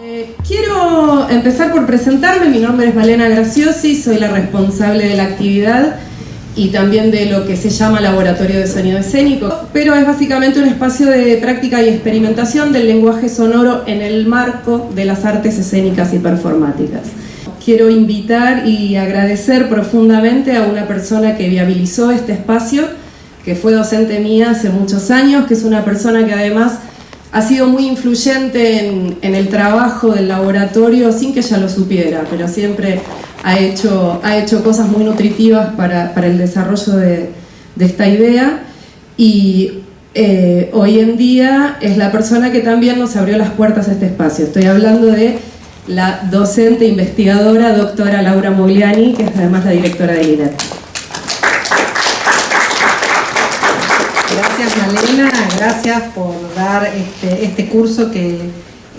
Eh, quiero empezar por presentarme, mi nombre es Malena Graciosi, soy la responsable de la actividad y también de lo que se llama Laboratorio de Sonido Escénico, pero es básicamente un espacio de práctica y experimentación del lenguaje sonoro en el marco de las artes escénicas y performáticas. Quiero invitar y agradecer profundamente a una persona que viabilizó este espacio, que fue docente mía hace muchos años, que es una persona que además ha sido muy influyente en, el trabajo del laboratorio sin que ella lo supiera, pero siempre ha hecho, ha hecho cosas muy nutritivas para, el desarrollo de, esta idea y eh, hoy en día es la persona que también nos abrió las puertas a este espacio. Estoy hablando de la docente investigadora doctora Laura Mogliani, que es además la directora de INET. Gracias Malena, gracias por dar este, este curso que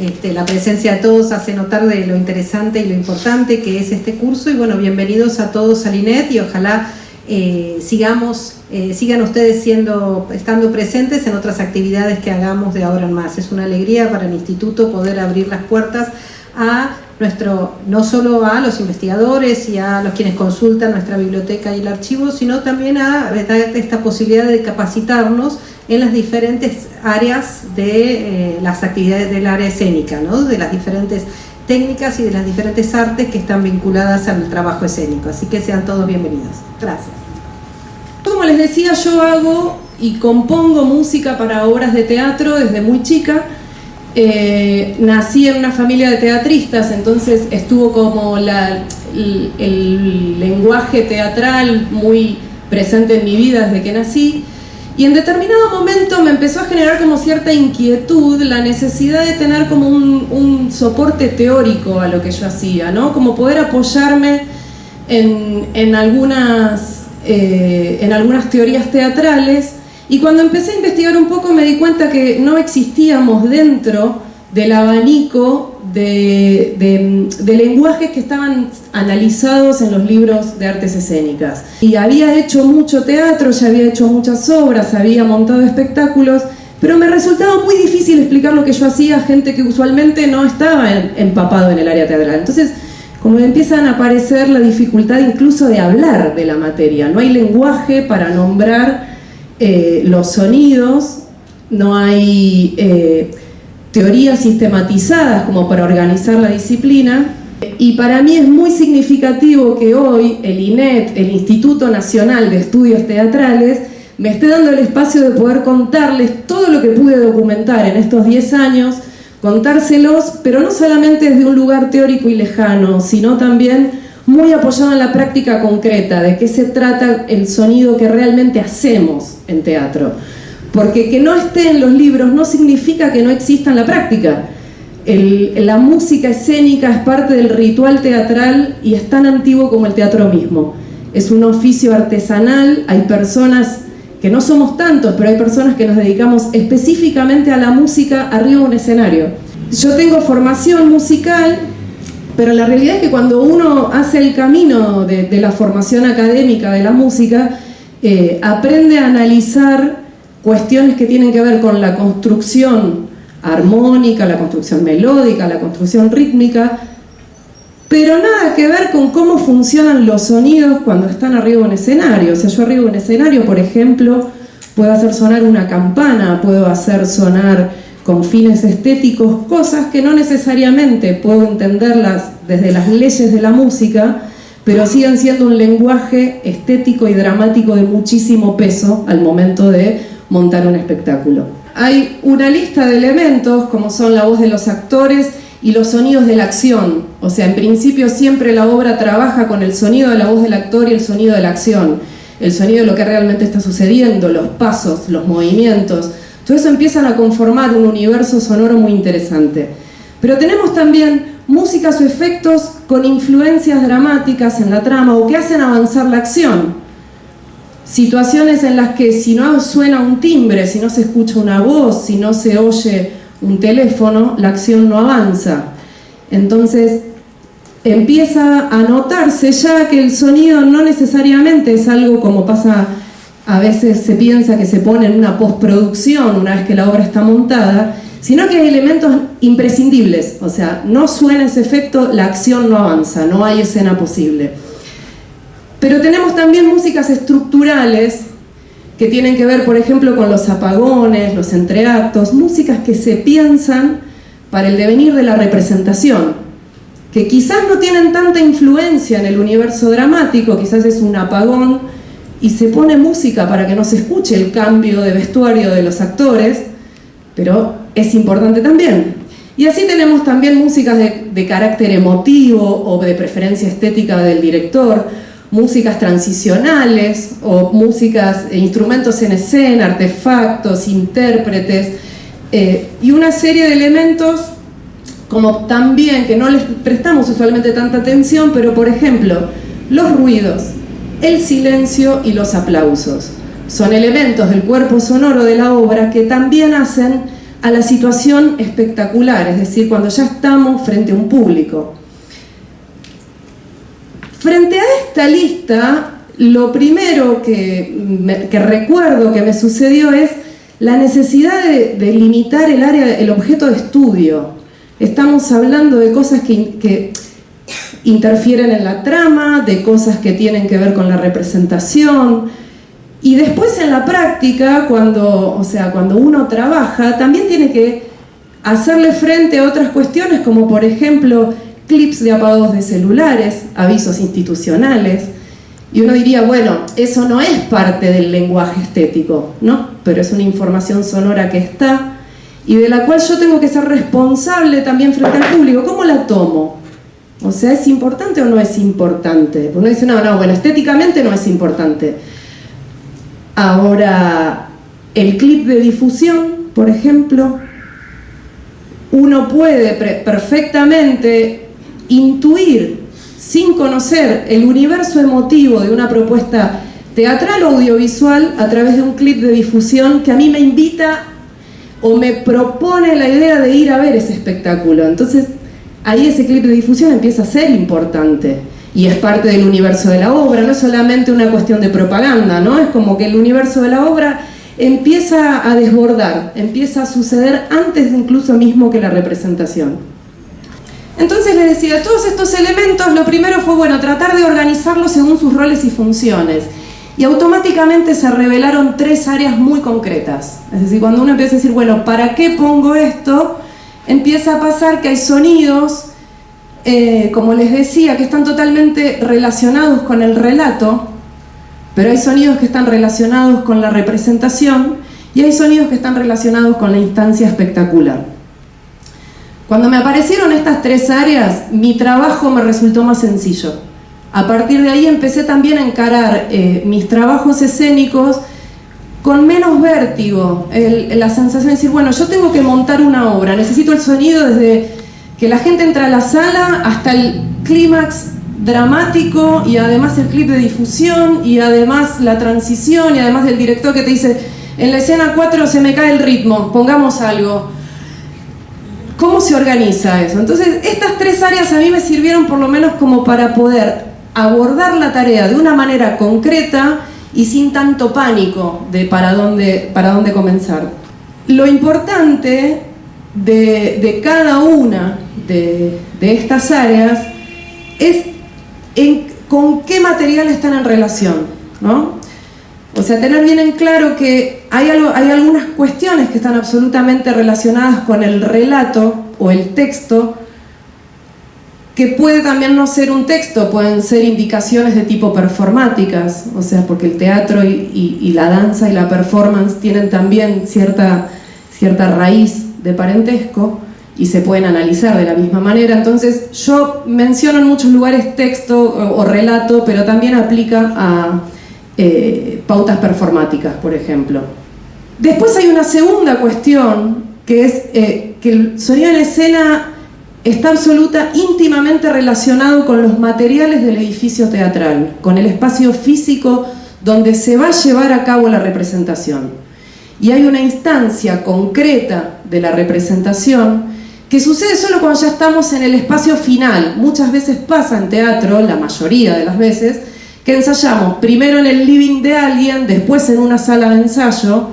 este, la presencia de todos hace notar de lo interesante y lo importante que es este curso y bueno, bienvenidos a todos al INET y ojalá eh, sigamos, eh, sigan ustedes siendo, estando presentes en otras actividades que hagamos de ahora en más. Es una alegría para el instituto poder abrir las puertas a nuestro, no solo a los investigadores y a los quienes consultan nuestra biblioteca y el archivo, sino también a esta posibilidad de capacitarnos en las diferentes áreas de eh, las actividades del área escénica, ¿no? de las diferentes técnicas y de las diferentes artes que están vinculadas al trabajo escénico. Así que sean todos bienvenidos. Gracias. Como les decía, yo hago y compongo música para obras de teatro desde muy chica, eh, nací en una familia de teatristas, entonces estuvo como el, lenguaje teatral muy presente en mi vida desde que nací. Y en determinado momento me empezó a generar como cierta inquietud la necesidad de tener como un, soporte teórico a lo que yo hacía, ¿no? Como poder apoyarme en, algunas, eh, en algunas teorías teatrales y cuando empecé a investigar un poco me di cuenta que no existíamos dentro del abanico de, lenguajes que estaban analizados en los libros de artes escénicas. Y había hecho mucho teatro, ya había hecho muchas obras, había montado espectáculos, pero me resultaba muy difícil explicar lo que yo hacía a gente que usualmente no estaba empapado en el área teatral. Entonces, como empiezan a aparecer la dificultad incluso de hablar de la materia, no hay lenguaje para nombrar eh, los sonidos, no hay eh, teorías sistematizadas como para organizar la disciplina, y para mí es muy significativo que hoy el INET, el Instituto Nacional de Estudios Teatrales, me esté dando el espacio de poder contarles todo lo que pude documentar en estos 10 años, contárselos, pero no solamente desde un lugar teórico y lejano, sino también muy apoyado en la práctica concreta, de qué se trata el sonido que realmente hacemos en teatro. Porque que no esté en los libros no significa que no exista en la práctica. la música escénica es parte del ritual teatral y es tan antiguo como el teatro mismo. Es un oficio artesanal, hay personas que no somos tantos, pero hay personas que nos dedicamos específicamente a la música arriba de un escenario. Yo tengo formación musical pero la realidad es que cuando uno hace el camino de, la formación académica de la música, eh, aprende a analizar cuestiones que tienen que ver con la construcción armónica, la construcción melódica, la construcción rítmica, pero nada que ver con cómo funcionan los sonidos cuando están arriba de un escenario. O sea, yo arriba de un escenario, por ejemplo, puedo hacer sonar una campana, puedo hacer sonar con fines estéticos, cosas que no necesariamente puedo entenderlas desde las leyes de la música, pero siguen siendo un lenguaje estético y dramático de muchísimo peso al momento de montar un espectáculo. Hay una lista de elementos, como son la voz de los actores y los sonidos de la acción. O sea, en principio siempre la obra trabaja con el sonido de la voz del actor y el sonido de la acción. El sonido de lo que realmente está sucediendo, los pasos, los movimientos, eso empiezan a conformar un universo sonoro muy interesante. Pero tenemos también músicas o efectos con influencias dramáticas en la trama o que hacen avanzar la acción. Situaciones en las que si no suena un timbre, si no se escucha una voz, si no se oye un teléfono, la acción no avanza. Entonces empieza a notarse ya que el sonido no necesariamente es algo como pasa a veces se piensa que se pone en una postproducción una vez que la obra está montada, sino que hay elementos imprescindibles, o sea, no suena ese efecto, la acción no avanza, no hay escena posible. Pero tenemos también músicas estructurales que tienen que ver, por ejemplo, con los apagones, los entreactos, músicas que se piensan para el devenir de la representación, que quizás no tienen tanta influencia en el universo dramático, quizás es un apagón, y se pone música para que no se escuche el cambio de vestuario de los actores, pero es importante también. Y así tenemos también músicas de, carácter emotivo o de preferencia estética del director, músicas transicionales o músicas, e instrumentos en escena, artefactos, intérpretes eh, y una serie de elementos como también que no les prestamos usualmente tanta atención, pero por ejemplo, los ruidos, el silencio y los aplausos. Son elementos del cuerpo sonoro de la obra que también hacen a la situación espectacular, es decir, cuando ya estamos frente a un público. Frente a esta lista, lo primero que, recuerdo que me sucedió es la necesidad de, limitar el área, el objeto de estudio. Estamos hablando de cosas que, que interfieren en la trama, de cosas que tienen que ver con la representación, y después en la práctica, cuando, o sea, cuando uno trabaja, también tiene que hacerle frente a otras cuestiones, como por ejemplo clips de apagados de celulares, avisos institucionales, y uno diría, bueno, eso no es parte del lenguaje estético, ¿no? Pero es una información sonora que está y de la cual yo tengo que ser responsable también frente al público. ¿Cómo la tomo? O sea, ¿es importante o no es importante? Uno dice, no, no, bueno, estéticamente no es importante. Ahora, el clip de difusión, por ejemplo, uno puede perfectamente intuir sin conocer el universo emotivo de una propuesta teatral o audiovisual a través de un clip de difusión que a mí me invita o me propone la idea de ir a ver ese espectáculo. Entonces, ahí ese clip de difusión empieza a ser importante y es parte del universo de la obra, no solamente una cuestión de propaganda, ¿no? Es como que el universo de la obra empieza a desbordar, empieza a suceder antes incluso mismo que la representación. Entonces les decía, todos estos elementos, lo primero fue, bueno, tratar de organizarlos según sus roles y funciones. Y automáticamente se revelaron tres áreas muy concretas. Es decir, cuando uno empieza a decir, bueno, ¿para qué pongo esto? Empieza a pasar que hay sonidos, eh, como les decía, que están totalmente relacionados con el relato, pero hay sonidos que están relacionados con la representación y hay sonidos que están relacionados con la instancia espectacular. Cuando me aparecieron estas tres áreas, mi trabajo me resultó más sencillo. A partir de ahí empecé también a encarar eh, mis trabajos escénicos con menos vértigo, la sensación de decir, bueno, yo tengo que montar una obra, necesito el sonido desde que la gente entra a la sala hasta el clímax dramático y además el clip de difusión y además la transición y además del director que te dice, en la escena 4 se me cae el ritmo, pongamos algo. ¿Cómo se organiza eso? Entonces, estas tres áreas a mí me sirvieron por lo menos como para poder abordar la tarea de una manera concreta y sin tanto pánico de para dónde, para dónde comenzar. Lo importante de, cada una de, estas áreas es con qué material están en relación, ¿no? O sea, tener bien en claro que hay, hay algunas cuestiones que están absolutamente relacionadas con el relato o el texto, que puede también no ser un texto, pueden ser indicaciones de tipo performáticas, o sea, porque el teatro y, la danza y la performance tienen también cierta, cierta raíz de parentesco y se pueden analizar de la misma manera. Entonces, yo menciono en muchos lugares texto o relato, pero también aplica a eh, pautas performáticas, por ejemplo. Después hay una segunda cuestión, que es eh, que el sonido en escena está absoluta, íntimamente relacionado con los materiales del edificio teatral, con el espacio físico donde se va a llevar a cabo la representación. Y hay una instancia concreta de la representación que sucede solo cuando ya estamos en el espacio final. Muchas veces pasa en teatro, la mayoría de las veces, que ensayamos primero en el living de alguien, después en una sala de ensayo,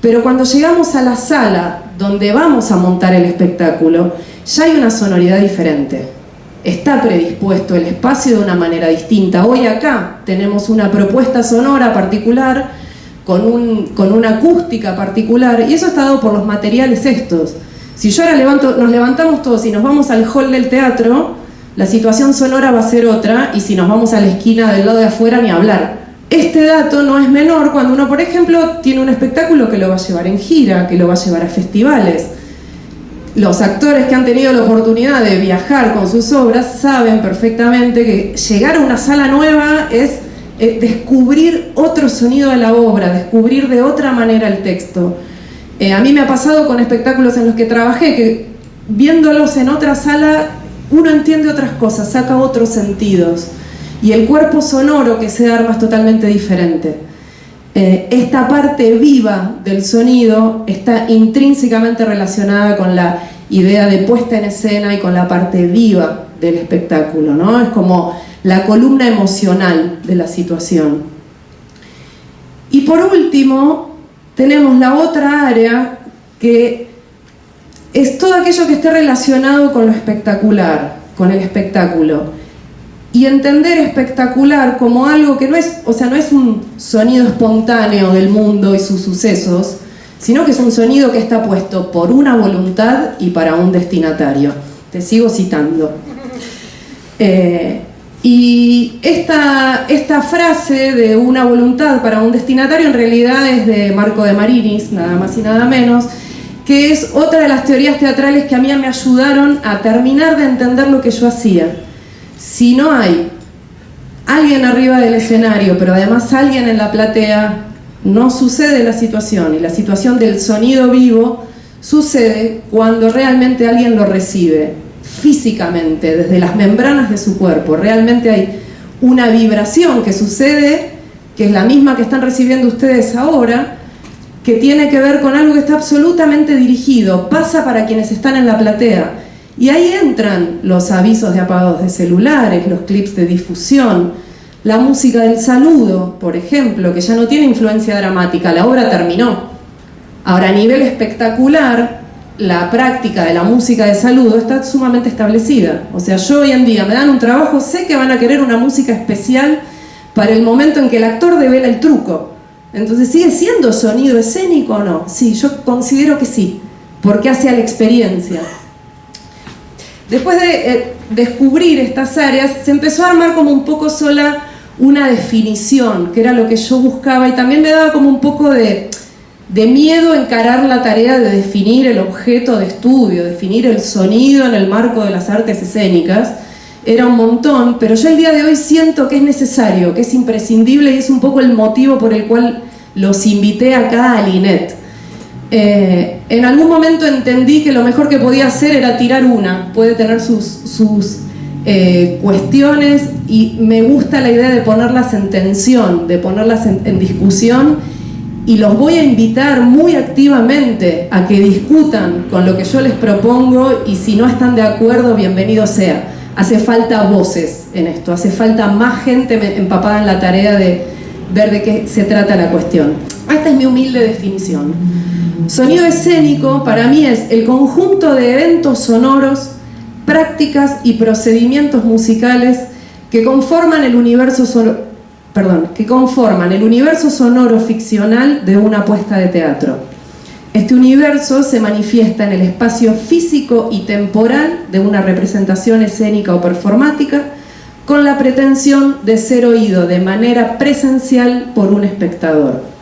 pero cuando llegamos a la sala donde vamos a montar el espectáculo, ya hay una sonoridad diferente. Está predispuesto el espacio de una manera distinta. Hoy acá tenemos una propuesta sonora particular, con, un, con una acústica particular, y eso está dado por los materiales estos. Si yo ahora levanto, nos levantamos todos y nos vamos al hall del teatro, la situación sonora va a ser otra, y si nos vamos a la esquina del lado de afuera, ni hablar. Este dato no es menor cuando uno, por ejemplo, tiene un espectáculo que lo va a llevar en gira, que lo va a llevar a festivales. Los actores que han tenido la oportunidad de viajar con sus obras saben perfectamente que llegar a una sala nueva es eh, descubrir otro sonido de la obra, descubrir de otra manera el texto. Eh, a mí me ha pasado con espectáculos en los que trabajé, que viéndolos en otra sala uno entiende otras cosas, saca otros sentidos y el cuerpo sonoro que se arma es totalmente diferente. Eh, esta parte viva del sonido está intrínsecamente relacionada con la idea de puesta en escena y con la parte viva del espectáculo, ¿no? Es como la columna emocional de la situación. Y por último, tenemos la otra área que es todo aquello que esté relacionado con lo espectacular, con el espectáculo y entender espectacular como algo que no es, o sea, no es un sonido espontáneo del mundo y sus sucesos, sino que es un sonido que está puesto por una voluntad y para un destinatario. Te sigo citando. Eh, y esta, esta frase de una voluntad para un destinatario en realidad es de Marco de Marinis, nada más y nada menos, que es otra de las teorías teatrales que a mí me ayudaron a terminar de entender lo que yo hacía si no hay alguien arriba del escenario, pero además alguien en la platea, no sucede la situación. Y la situación del sonido vivo sucede cuando realmente alguien lo recibe físicamente, desde las membranas de su cuerpo. Realmente hay una vibración que sucede, que es la misma que están recibiendo ustedes ahora, que tiene que ver con algo que está absolutamente dirigido, pasa para quienes están en la platea y ahí entran los avisos de apagados de celulares, los clips de difusión, la música del saludo, por ejemplo, que ya no tiene influencia dramática, la obra terminó. Ahora, a nivel espectacular, la práctica de la música de saludo está sumamente establecida. O sea, yo hoy en día me dan un trabajo, sé que van a querer una música especial para el momento en que el actor devela el truco. Entonces, ¿sigue siendo sonido escénico o no? Sí, yo considero que sí, porque hace a la experiencia. Después de eh, descubrir estas áreas, se empezó a armar como un poco sola una definición, que era lo que yo buscaba, y también me daba como un poco de, de miedo encarar la tarea de definir el objeto de estudio, definir el sonido en el marco de las artes escénicas. Era un montón, pero yo el día de hoy siento que es necesario, que es imprescindible y es un poco el motivo por el cual los invité acá a Linet. Eh, en algún momento entendí que lo mejor que podía hacer era tirar una, puede tener sus, sus eh, cuestiones y me gusta la idea de ponerlas en tensión, de ponerlas en, discusión y los voy a invitar muy activamente a que discutan con lo que yo les propongo y si no están de acuerdo, bienvenido sea. Hace falta voces en esto, hace falta más gente empapada en la tarea de ver de qué se trata la cuestión. Esta es mi humilde definición. Sonido escénico para mí es el conjunto de eventos sonoros, prácticas y procedimientos musicales que conforman el universo sonoro, perdón, que conforman el universo sonoro ficcional de una puesta de teatro. Este universo se manifiesta en el espacio físico y temporal de una representación escénica o performática con la pretensión de ser oído de manera presencial por un espectador.